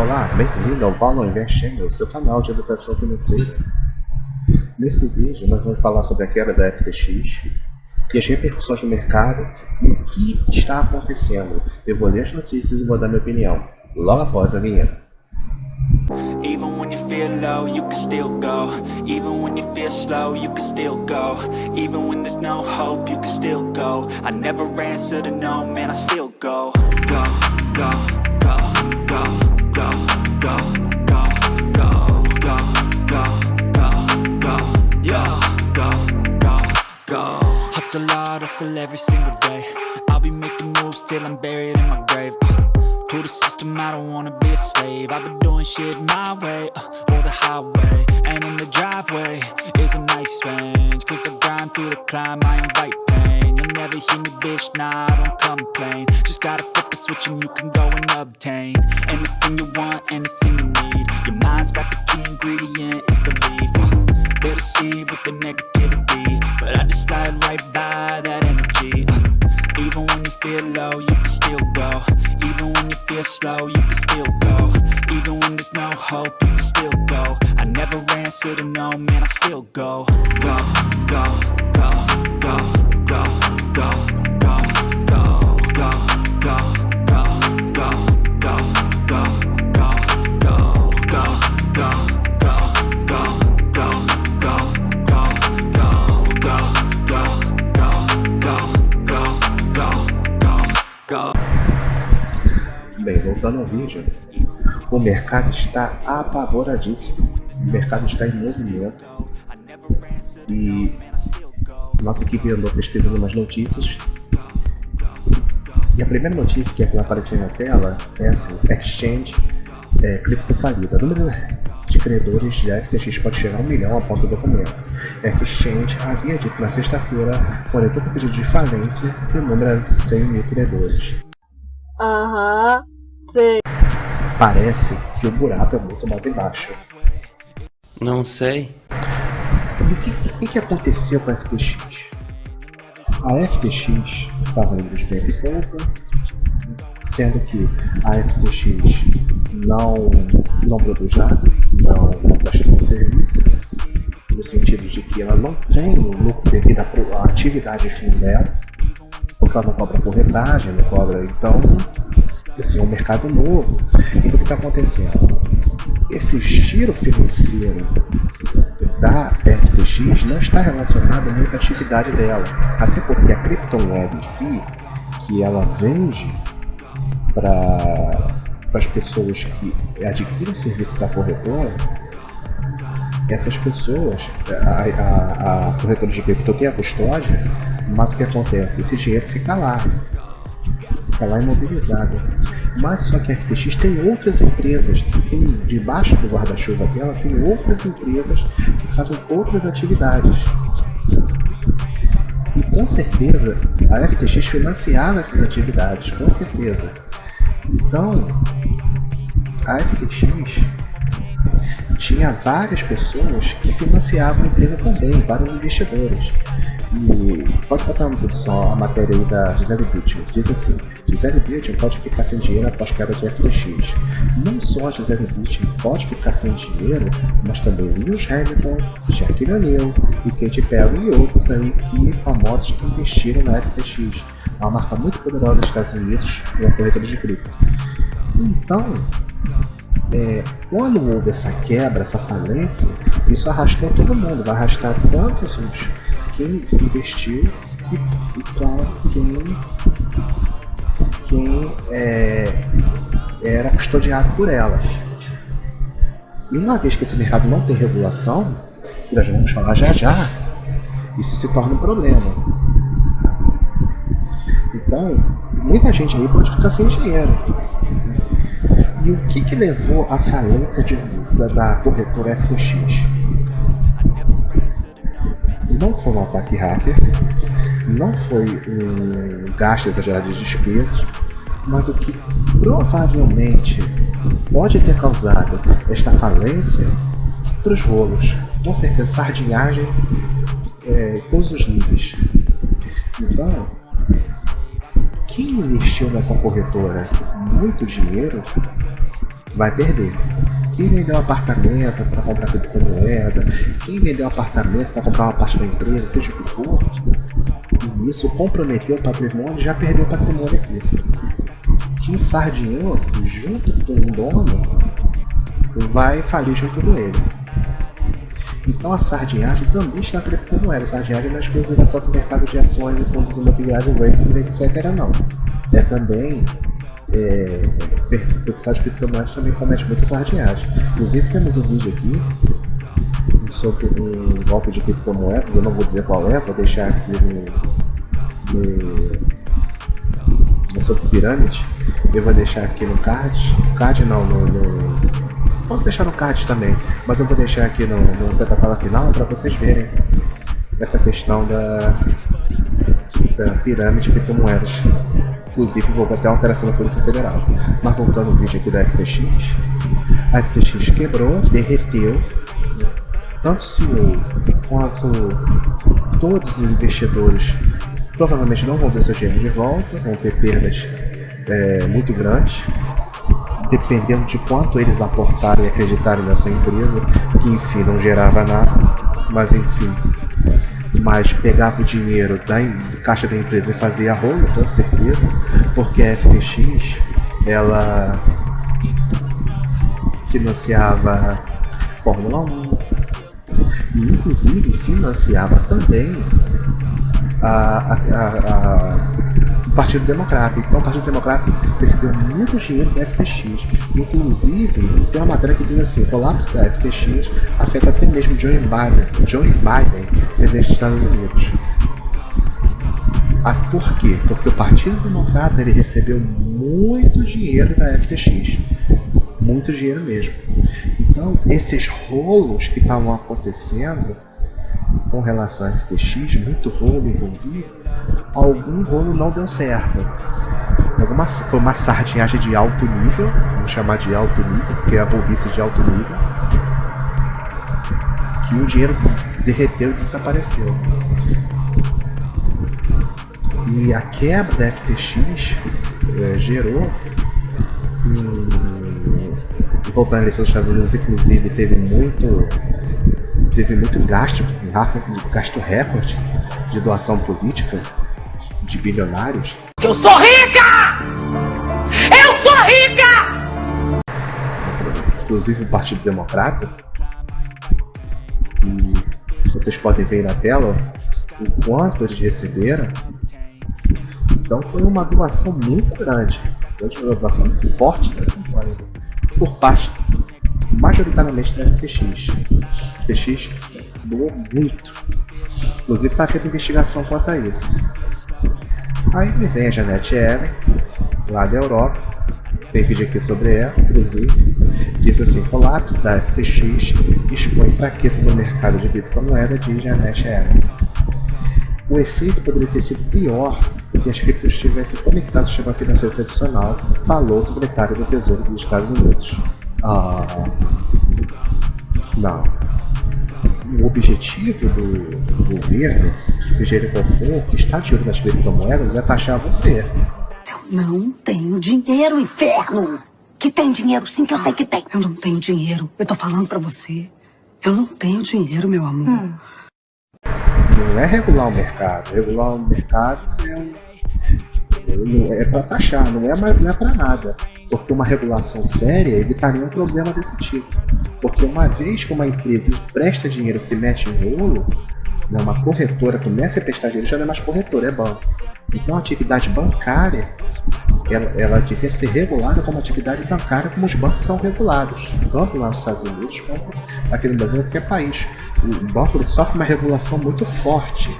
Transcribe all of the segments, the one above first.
Olá, bem-vindo ao Valor Invest Channel, seu canal de educação financeira. Nesse vídeo nós vamos falar sobre a quebra da FTX e as repercussões no mercado e o que está acontecendo. Eu vou ler as notícias e vou dar minha opinião, logo após a vinheta. Even when you feel low, you can still go Even when you feel slow, you can still go Even when there's no hope, you can still go I never answer to no, man, I still Go, hustle every single day. I'll be making moves till I'm buried in my grave to the system, I don't wanna be a slave. I've been doing shit my way, uh, or the highway. And in the driveway is a nice range Cause I grind through the climb, I invite pain. You'll never hear me, bitch, nah, I don't complain. Just gotta flip the switch and you can go and obtain Anything you want, anything you need. Your mind's got the key ingredient, it's belief They deceive with the negativity But I just slide right by that energy. Uh, Even when you feel low, you can still go. Even when you feel slow, you can still go. Even when there's no hope, you can still go. I never answer to no, man, I still go, go, go, Ao vídeo, o mercado está apavoradíssimo, o mercado está em movimento e nossa equipe andou pesquisando umas notícias e a primeira notícia que vai aparecer na tela é assim, Exchange é, criptofalida. O número de credores de FTX pode chegar a um milhão, aponta o documento. Exchange havia dito na sexta-feira, quando entrou pedido de falência, que o número era de 100 mil credores. Aham. Sei. Parece que o buraco é muito mais embaixo. Não sei. E o que, que, que aconteceu com a FTX? A FTX estava indo de e compra, sendo que a FTX não, não produz nada, não, presta nenhum serviço, no sentido de que ela não tem lucro devido à atividade fim dela, porque ela não cobra corretagem, não cobra, então assim, é um mercado novo. Então o que está acontecendo? Esse giro financeiro da FTX não está relacionado muito à atividade dela. Até porque a criptomoeda em si, que ela vende para as pessoas que adquirem o serviço da corretora, essas pessoas, a, a, a corretora de cripto tem a custódia, mas o que acontece? Esse dinheiro fica lá fica lá imobilizada. Mas só que a FTX tem outras empresas que tem debaixo do guarda-chuva dela, tem outras empresas que fazem outras atividades. E com certeza a FTX financiava essas atividades, com certeza. Então, a FTX tinha várias pessoas que financiavam a empresa também, vários investidores. E pode botar produção a matéria aí da Gisele Bündchen. Diz assim, Gisele Bündchen pode ficar sem dinheiro após quebra de FTX. Não só a Gisele Bündchen pode ficar sem dinheiro, mas também Lewis Hamilton, Shaquille O'Neal e Katy Perry e outros aí que famosos que investiram na FTX. É uma marca muito poderosa dos Estados Unidos, uma corretora de cripto. Então, é, quando houve essa quebra, essa falência, isso arrastou todo mundo, vai arrastar tantos os quem investiu e, e com quem, quem é, era custodiado por elas. E uma vez que esse mercado não tem regulação, que nós vamos falar já já, isso se torna um problema. Então, muita gente aí pode ficar sem dinheiro. E o que, que levou à falência de, da, da corretora FTX? Não foi um ataque hacker, não foi um gasto exagerado de despesas, mas o que provavelmente pode ter causado esta falência foram os rolos. Com certeza, sardinhagem é, todos os níveis. Então, quem investiu nessa corretora muito dinheiro vai perder. Quem vendeu apartamento para comprar criptomoeda, quem vendeu apartamento para comprar uma parte da empresa, seja o que for, e isso comprometeu o patrimônio, já perdeu o patrimônio aqui. Quem sardinhou junto com o dono vai falir junto com ele. Então a sardinhagem também está na criptomoeda. A sardinhagem não é exclusiva só do mercado de ações e fundos imobiliários, rates, etc. não. É também é, de criptomoedas também comete muita sardinhagem. Inclusive temos um vídeo aqui sobre um golpe de criptomoedas, eu não vou dizer qual é, vou deixar aqui no, no sobre pirâmide, eu vou deixar aqui no card, card não, no, no, posso deixar no card também, mas eu vou deixar aqui no, no tela final para vocês verem essa questão da, da pirâmide de criptomoedas inclusive envolve até alteração da Polícia Federal. Mas voltando ao vídeo aqui da FTX, a FTX quebrou, derreteu, tanto o CEO quanto todos os investidores provavelmente não vão ter seu dinheiro de volta, vão ter perdas é, muito grandes, dependendo de quanto eles aportaram e acreditarem nessa empresa, que enfim não gerava nada, mas enfim, mas pegava o dinheiro da caixa da empresa e fazia rolo, com certeza, porque a FTX ela financiava Fórmula 1 e inclusive financiava também a, a, a, o Partido Democrata. Então o Partido Democrata recebeu muito dinheiro da FTX. Inclusive, tem uma matéria que diz assim, o colapso da FTX afeta até mesmo Joe Biden, Joe Biden, presidente dos Estados Unidos. Ah, por quê? Porque o Partido Democrata ele recebeu muito dinheiro da FTX. Muito dinheiro mesmo. Então, esses rolos que estavam acontecendo com relação à FTX, muito rolo envolvido, algum rolo não deu certo. Alguma, foi uma sardinhagem de alto nível, vamos chamar de alto nível, porque é a burrice de alto nível, que o dinheiro derreteu e desapareceu. E a quebra da FTX é, gerou voltando à eleição dos Estados Unidos, inclusive, teve muito teve muito gasto, gasto recorde de doação política de bilionários. Eu sou rica! Eu sou rica! Inclusive o Partido Democrata. E vocês podem ver na tela o quanto eles receberam. Então foi uma doação muito grande. Uma doação forte da por parte majoritariamente da FTX. A FTX doou muito. Inclusive está feita investigação quanto a isso. Aí me vem a Janete Ellen, lá da Europa, tem vídeo aqui sobre ela, inclusive, diz assim, colapso da FTX expõe fraqueza no mercado de criptomoeda, diz Janete Ellen. O efeito poderia ter sido pior se as criptos estivessem conectadas ao sistema financeiro tradicional, falou o secretário do Tesouro dos Estados Unidos. Ah, não. O objetivo do, do governo, seja ele qual for, que está olho nas criptomoedas, é taxar você. Eu não tenho dinheiro, inferno! Que tem dinheiro sim, que eu sei que tem. Eu não tenho dinheiro. Eu tô falando pra você. Eu não tenho dinheiro, meu amor. Hum não é regular o mercado. Regular o mercado é, é para taxar, não é, não é para nada. Porque uma regulação séria evitaria um problema desse tipo. Porque uma vez que uma empresa empresta dinheiro se mete em rolo, né, uma corretora começa a prestar dinheiro, já não é mais corretora, é banco. Então a atividade bancária ela, ela devia ser regulada como atividade bancária, como os bancos são regulados, tanto lá nos Estados Unidos quanto aqui no Brasil, qualquer país. O banco sofre uma regulação muito forte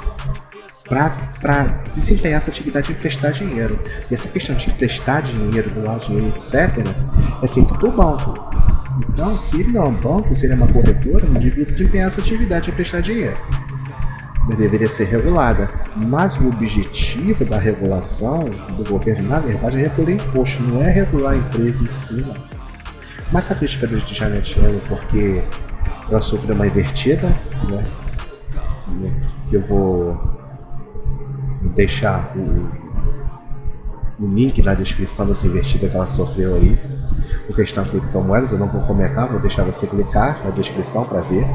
para desempenhar essa atividade de emprestar dinheiro. E essa questão de emprestar dinheiro, doar dinheiro, etc., é feita por banco. Então, se ele não é um banco, se ele é uma corretora, não devia desempenhar essa atividade de emprestar dinheiro deveria ser regulada. Mas o objetivo da regulação do governo, na verdade, é regular imposto, não é regular a empresa em si. Mas a crítica de Janet Yellen, porque ela sofreu uma invertida, né? Que eu vou deixar o, o link na descrição dessa invertida que ela sofreu aí. O questão criptomoedas, eu não vou comentar, vou deixar você clicar na descrição para ver.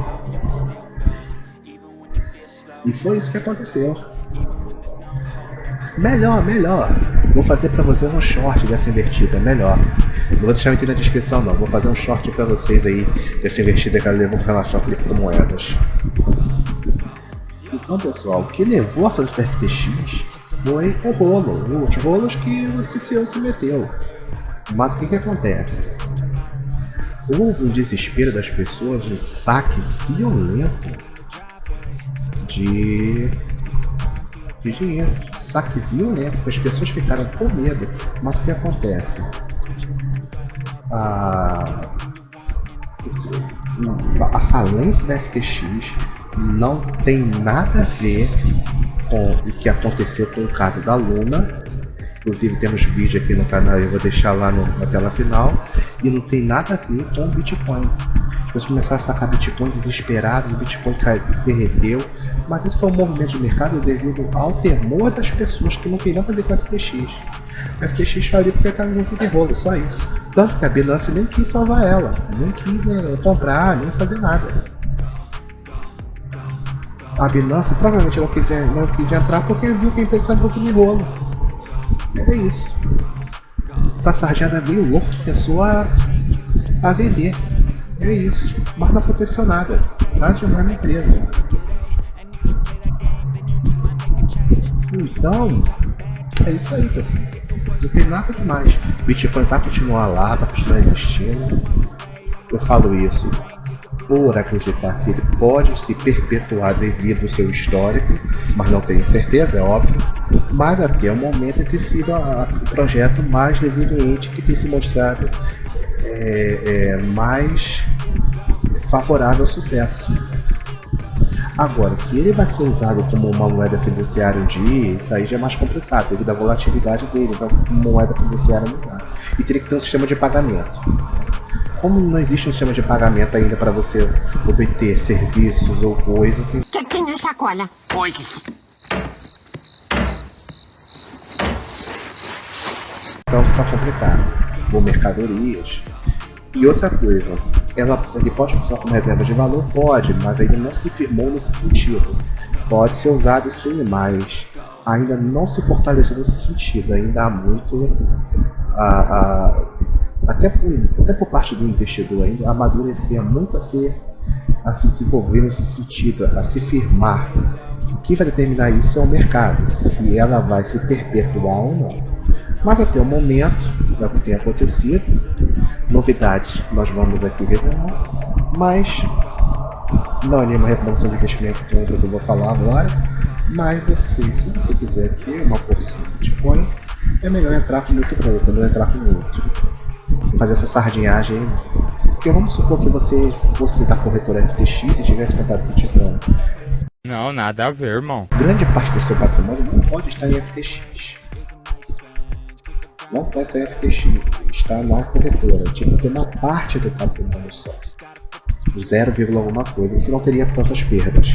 E foi isso que aconteceu. Melhor, melhor. Vou fazer para você um short dessa invertida, melhor. Não vou deixar item na descrição não, vou fazer um short para vocês aí dessa invertida que ela levou com relação a criptomoedas. Então pessoal, o que levou a fazer esse FTX foi o rolo, os rolos que o CCO se meteu. Mas o que, que acontece? Houve um desespero das pessoas, um saque violento de, de dinheiro. Saque violento, porque as pessoas ficaram com medo. Mas o que acontece? A, a falência da FTX não tem nada a ver com o que aconteceu com o caso da Luna. Inclusive temos vídeo aqui no canal, eu vou deixar lá no, na tela final. E não tem nada a ver com o Bitcoin. Eles começaram a sacar Bitcoin desesperados, o Bitcoin caiu, derreteu. Mas isso foi um movimento de mercado devido ao temor das pessoas que não tem nada a ver com o FTX. O FTX faliu porque estava no rolo, só isso. Tanto que a Binance nem quis salvar ela, nem quis é, comprar, nem fazer nada a Binance provavelmente não quis, não quis entrar porque viu que a empresa estava no rolo. É isso. A sarjada veio louco, começou a, a vender. É isso. Mas não aconteceu nada. Nada demais na empresa. Então, é isso aí, pessoal. Não tem nada demais. Bitcoin vai continuar lá, vai continuar existindo. Eu falo isso por acreditar que ele pode se perpetuar devido ao seu histórico, mas não tenho certeza, é óbvio. Mas até o momento tem sido o projeto mais resiliente que tem se mostrado é, é, mais favorável ao sucesso. Agora, se ele vai ser usado como uma moeda fiduciária um dia, isso aí já é mais complicado, devido à volatilidade dele, então moeda fiduciária não dá. E teria que ter um sistema de pagamento como não existe um sistema de pagamento ainda para você obter serviços ou coisas... O que, que tem na sacola? Coisas. Então fica complicado. Ou mercadorias. E outra coisa, ela, ele pode funcionar como reserva de valor? Pode, mas ainda não se firmou nesse sentido. Pode ser usado sim, mas ainda não se fortaleceu nesse sentido. Ainda há muito a, a até por, até por parte do investidor ainda, amadurecer muito a, ser, a se desenvolver nesse sentido, a se firmar. O que vai determinar isso é o mercado, se ela vai se perpetuar ou não. Mas até o momento, é o que tem acontecido, novidades nós vamos aqui revelar, mas não é nenhuma recomendação de investimento contra o que eu vou falar agora, mas você, se você quiser ter uma porção de Bitcoin, é melhor entrar com muito pouco, não entrar com muito fazer essa sardinhagem aí. Porque vamos supor que você fosse da corretora FTX e tivesse comprado Bitcoin. Não, nada a ver, irmão. Grande parte do seu patrimônio não pode estar em FTX. Não pode em FTX. Está na corretora. Tipo, tem uma parte do patrimônio só. 0, alguma coisa. Você não teria tantas perdas.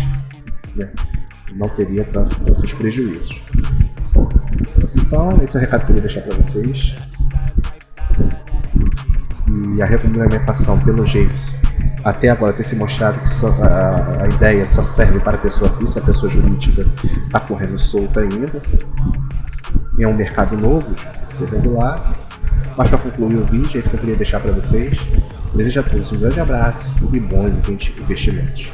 Né? Não teria tanto, tantos prejuízos. Então, esse é o recado que eu queria deixar para vocês e a regulamentação, pelo jeito, até agora tem se mostrado que só, a, a, ideia só serve para pessoa física, a pessoa jurídica está correndo solta ainda. É um mercado novo, ser regulado. Mas para concluir o vídeo, é isso que eu queria deixar para vocês. Desejo a todos um grande abraço e bons investimentos.